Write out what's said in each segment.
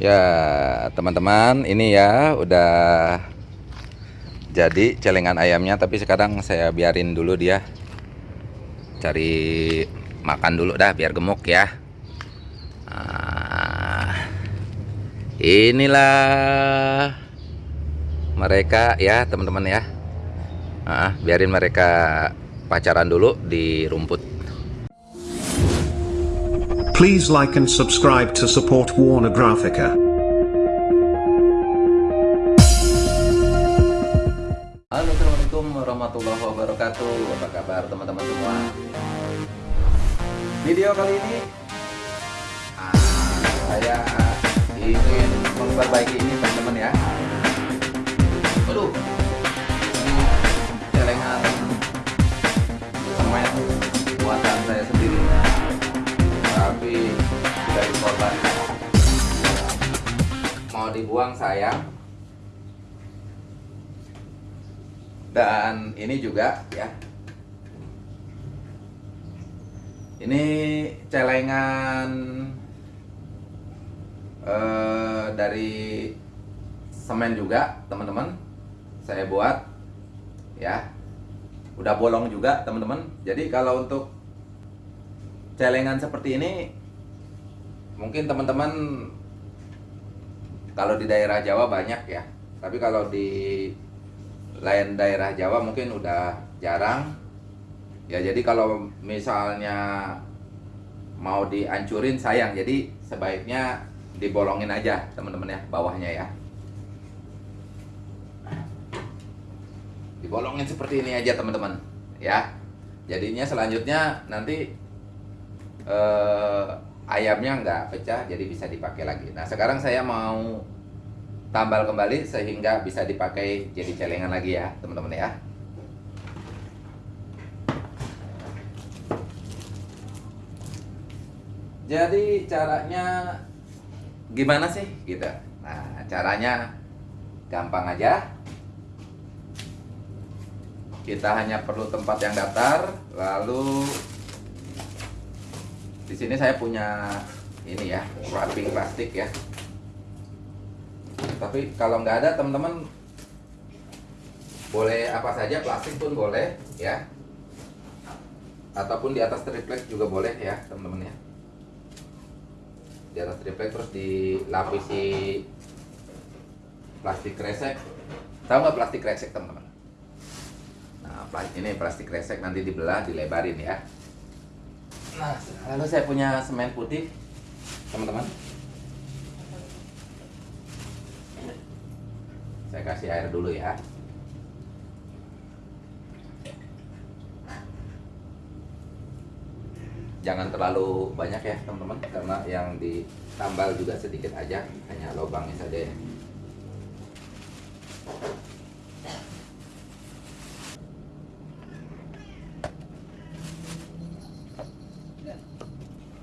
Ya, teman-teman, ini ya udah jadi celengan ayamnya, tapi sekarang saya biarin dulu dia cari makan dulu dah biar gemuk ya. Nah, inilah mereka ya, teman-teman ya. Nah, biarin mereka pacaran dulu di rumput. Please like and subscribe to support Warner Graphica. Halo Assalamualaikum warahmatullahi wabarakatuh. Apa kabar teman-teman semua? Video kali ini ah, Saya ingin memperbaiki ini teman-teman ya. Aduh celengan. Semen Dibuang sayang. Dan ini juga ya. Ini celengan eh, dari semen juga teman-teman. Saya buat ya. Udah bolong juga teman-teman. Jadi kalau untuk celengan seperti ini mungkin teman-teman kalau di daerah Jawa banyak ya. Tapi kalau di lain daerah Jawa mungkin udah jarang. Ya jadi kalau misalnya mau dihancurin sayang. Jadi sebaiknya dibolongin aja teman-teman ya bawahnya ya. Dibolongin seperti ini aja teman-teman ya. Jadinya selanjutnya nanti eh, ayamnya nggak pecah jadi bisa dipakai lagi. Nah sekarang saya mau tambal kembali sehingga bisa dipakai jadi celengan lagi ya teman-teman ya. Jadi caranya gimana sih gitu? Nah caranya gampang aja. Kita hanya perlu tempat yang datar lalu di sini saya punya ini ya wrapping plastik ya. Tapi kalau nggak ada teman-teman boleh apa saja plastik pun boleh ya. Ataupun di atas triplek juga boleh ya teman-teman ya. Di atas triplek terus dilapisi plastik kresek. Tahu nggak plastik kresek teman-teman? Nah ini plastik kresek nanti dibelah dilebarin ya nah lalu saya punya semen putih teman-teman. Saya kasih air dulu ya. Jangan terlalu banyak ya teman-teman karena yang ditambal juga sedikit aja hanya lubangnya saja ya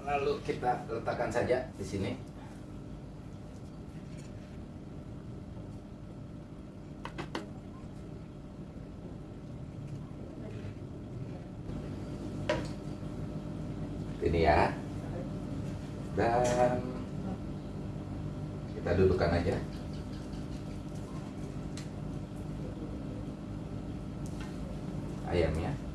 lalu kita letakkan saja di sini. Ini ya. Dan kita dudukkan aja. Ayamnya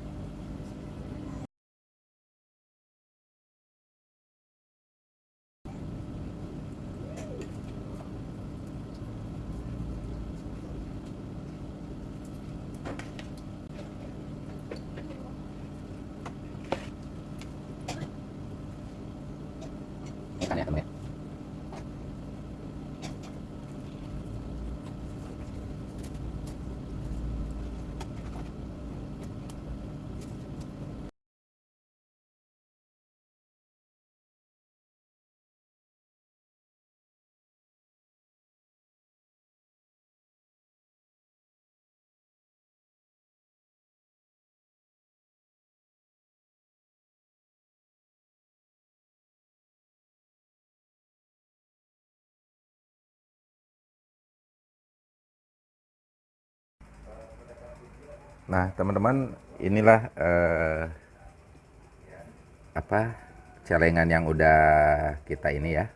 ikan ya teman ya Nah, teman-teman, inilah eh, apa celengan yang udah kita ini ya.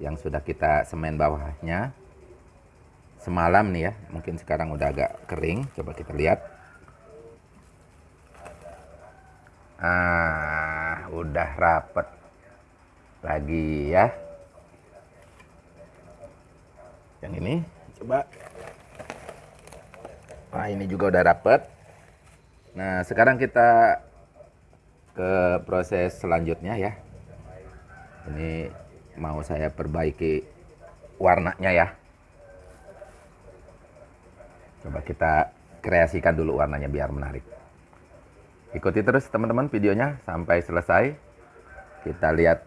yang sudah kita semen bawahnya. Semalam nih ya mungkin sekarang udah agak kering coba kita lihat. Ah udah rapet lagi ya. Yang ini coba Nah, ini juga udah rapet. Nah, sekarang kita ke proses selanjutnya ya. Ini mau saya perbaiki warnanya ya. Coba kita kreasikan dulu warnanya biar menarik. Ikuti terus teman-teman videonya sampai selesai. Kita lihat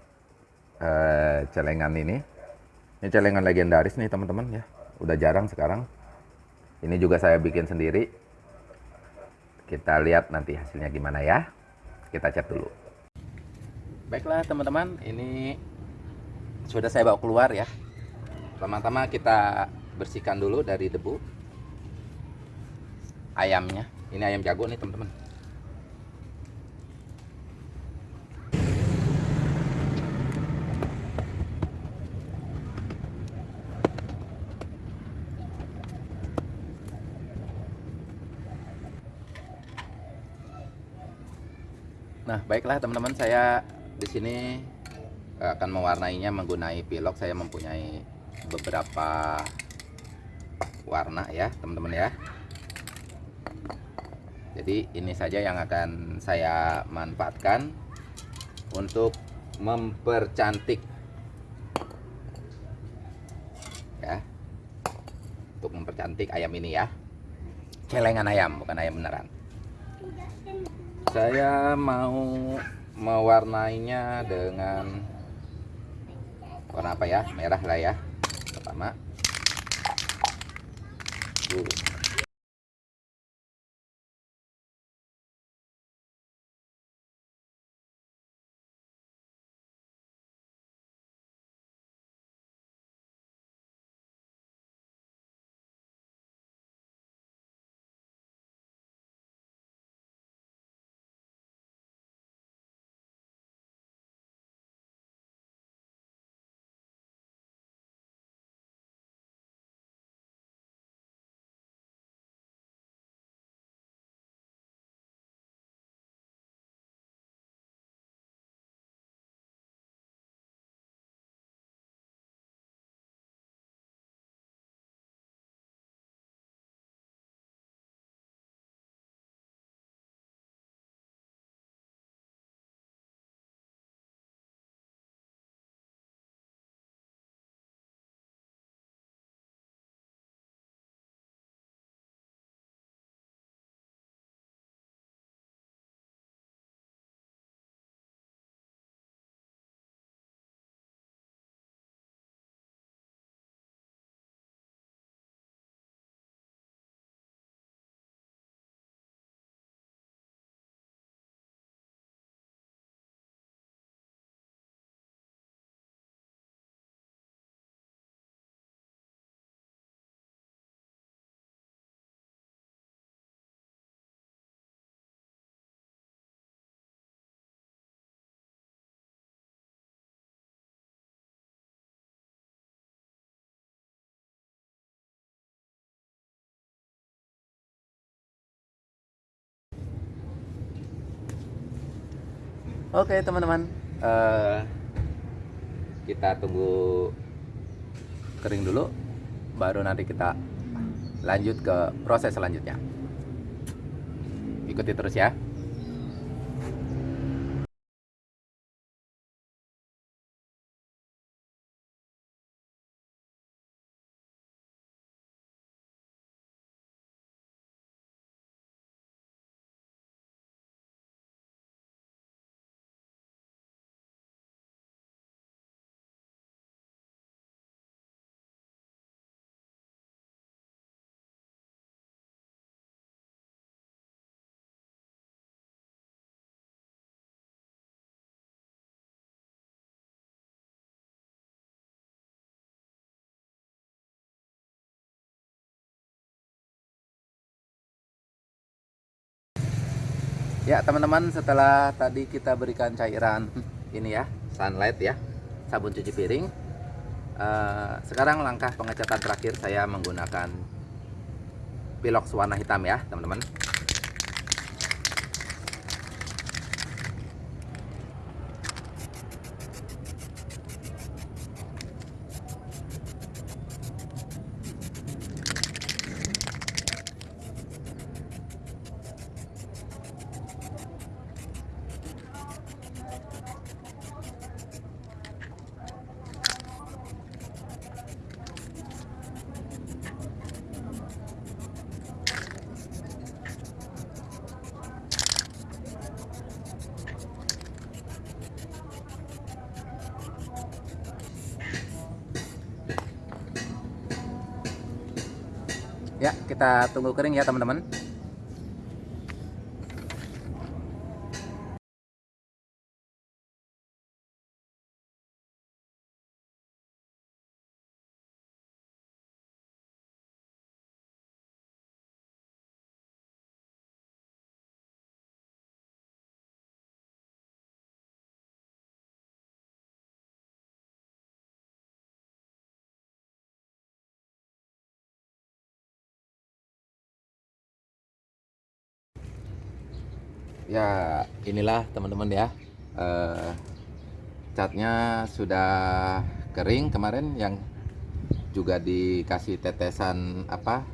eh, celengan ini. Ini celengan legendaris nih teman-teman ya. Udah jarang sekarang. Ini juga saya bikin sendiri. Kita lihat nanti hasilnya gimana ya. Kita cat dulu. Baiklah teman-teman, ini sudah saya bawa keluar ya. Pertama-tama kita bersihkan dulu dari debu ayamnya. Ini ayam jago nih teman-teman. Nah, baiklah teman-teman, saya di sini eh, akan mewarnainya menggunakan pilok. Saya mempunyai beberapa warna ya, teman-teman ya. Jadi ini saja yang akan saya manfaatkan untuk mempercantik ya. Untuk mempercantik ayam ini ya. Celengan ayam, bukan ayam beneran saya mau mewarnainya dengan warna apa ya merah lah ya pertama. Oke teman-teman, Eh, kita tunggu kering dulu, baru nanti kita lanjut ke proses selanjutnya. Ikuti terus ya. Ya teman-teman setelah tadi kita berikan cairan ini ya sunlight ya sabun cuci piring Eh, sekarang langkah pengecatan terakhir saya menggunakan pilox warna hitam ya teman-teman Ya, kita tunggu kering ya teman-teman. Ya, inilah teman-teman ya. Eh, catnya sudah kering kemarin yang juga dikasih tetesan apa?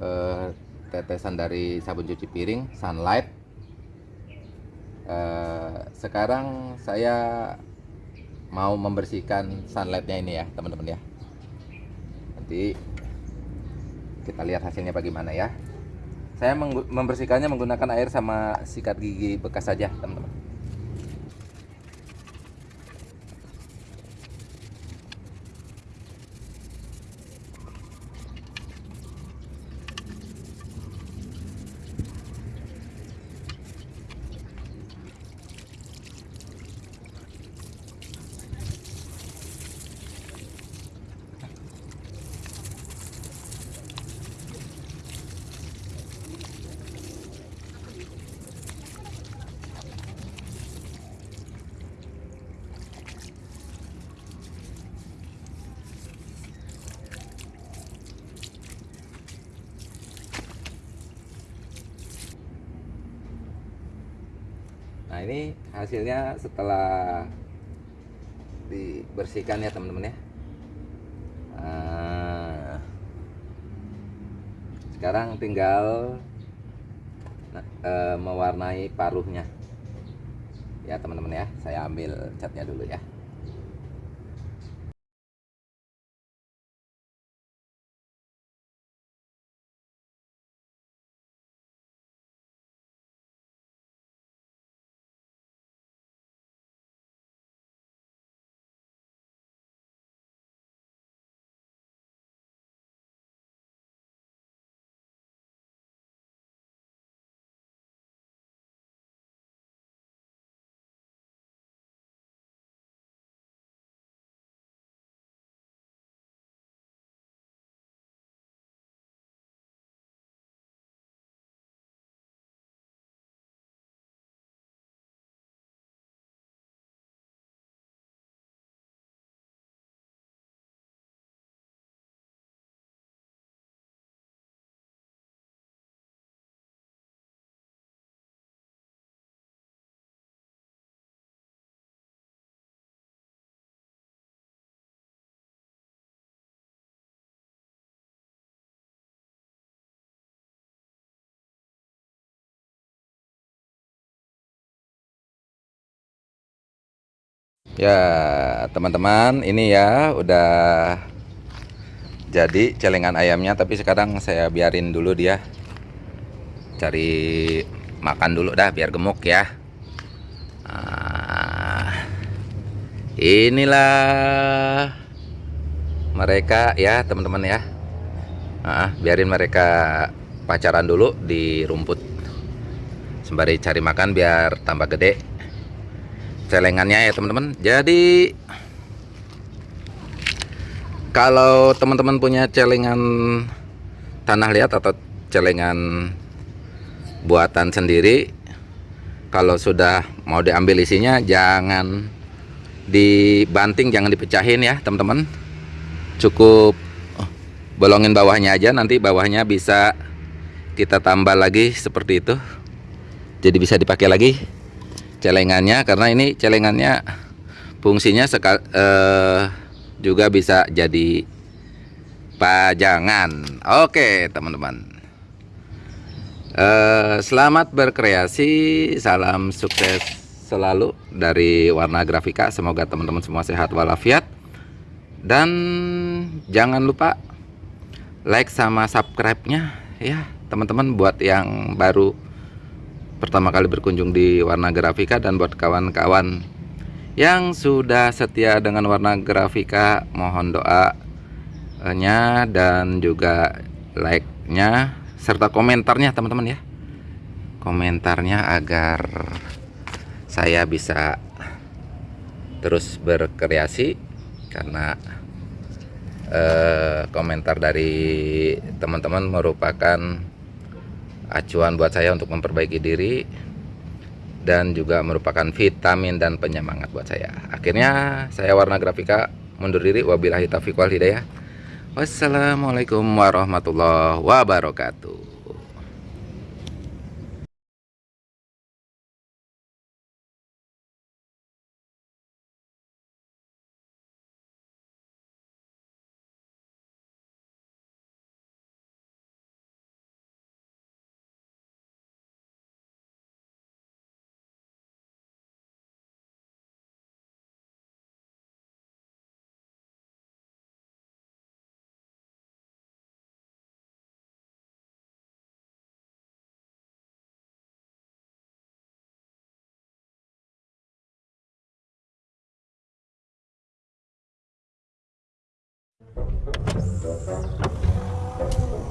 eh, tetesan dari sabun cuci piring Sunlight. Eh, sekarang saya mau membersihkan sunlightnya ini ya, teman-teman ya. Nanti kita lihat hasilnya bagaimana ya. Saya membersihkannya menggunakan air sama sikat gigi bekas saja, teman-teman. Nah, ini hasilnya setelah dibersihkan ya, teman-teman ya. Nah, sekarang tinggal eh, mewarnai paruhnya. Ya, teman-teman ya. Saya ambil catnya dulu ya. Ya, teman-teman, ini ya udah jadi celengan ayamnya, tapi sekarang saya biarin dulu dia cari makan dulu dah biar gemuk ya. Nah, inilah mereka ya, teman-teman ya. Nah, biarin mereka pacaran dulu di rumput sembari cari makan biar tambah gede celengannya ya teman-teman. Jadi kalau teman-teman punya celengan tanah liat atau celengan buatan sendiri kalau sudah mau diambil isinya jangan dibanting jangan dipecahin ya teman-teman. Cukup bolongin bawahnya aja nanti bawahnya bisa kita tambah lagi seperti itu. Jadi bisa dipakai lagi celengannya karena ini celengannya fungsinya seka, eh, juga bisa jadi pajangan. Oke teman-teman. Eh, selamat berkreasi salam sukses selalu dari warna grafika. Semoga teman-teman semua sehat walafiat. Dan jangan lupa like sama subscribe nya ya teman-teman buat yang baru pertama kali berkunjung di warna grafika dan buat kawan-kawan yang sudah setia dengan warna grafika mohon doanya dan juga like nya serta komentarnya teman-teman ya. Komentarnya agar saya bisa terus berkreasi karena eh, komentar dari teman-teman merupakan acuan buat saya untuk memperbaiki diri dan juga merupakan vitamin dan penyemangat buat saya. Akhirnya saya warna grafika mundur diri. Wabillahi taufiq wal hidayah. Wassalamualaikum warahmatullahi wabarakatuh. Thank you.